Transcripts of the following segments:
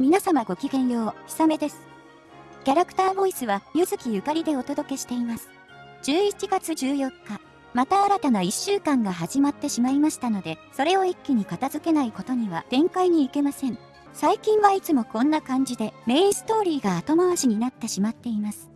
皆様ごきげんよう、ひさめです。キャラクターボイスは、ゆずきゆかりでお届けしています。11月14日、また新たな1週間が始まってしまいましたので、それを一気に片付けないことには展開に行けません。最近はいつもこんな感じでメインストーリーが後回しになってしまっています。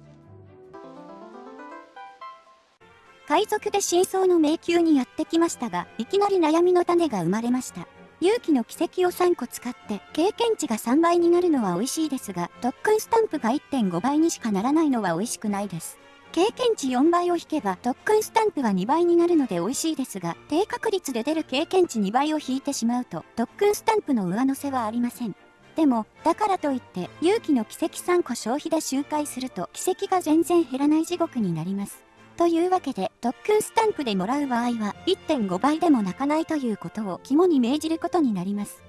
海賊で真相の迷宮にやってきましたが、いきなり悩みの種が生まれました。勇気の奇跡を3個使って経験値が3倍になるのは美味しいですが、特訓スタンプが1.5倍にしかならないのは美味しくないです。経験値4倍を引けば特訓スタンプは2倍になるので美味しいですが、低確率で出る経験値2倍を引いてしまうと、特訓スタンプの上乗せはありません。でも、だからといって、勇気の奇跡3個消費で周回すると、奇跡が全然減らない地獄になります。というわけで、特訓スタンプでもらう場合は、1.5倍でも泣かないということを肝に銘じることになります。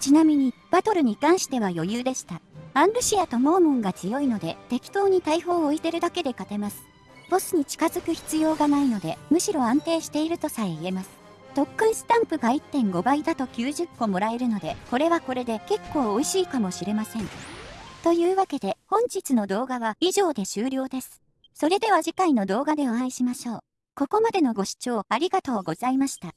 ちなみに、バトルに関しては余裕でした。アンルシアとモーモンが強いので、適当に大砲を置いてるだけで勝てます。ボスに近づく必要がないので、むしろ安定しているとさえ言えます。特訓スタンプが1.5倍だと90個もらえるので、これはこれで結構美味しいかもしれません。というわけで、本日の動画は以上で終了です。それでは次回の動画でお会いしましょう。ここまでのご視聴ありがとうございました。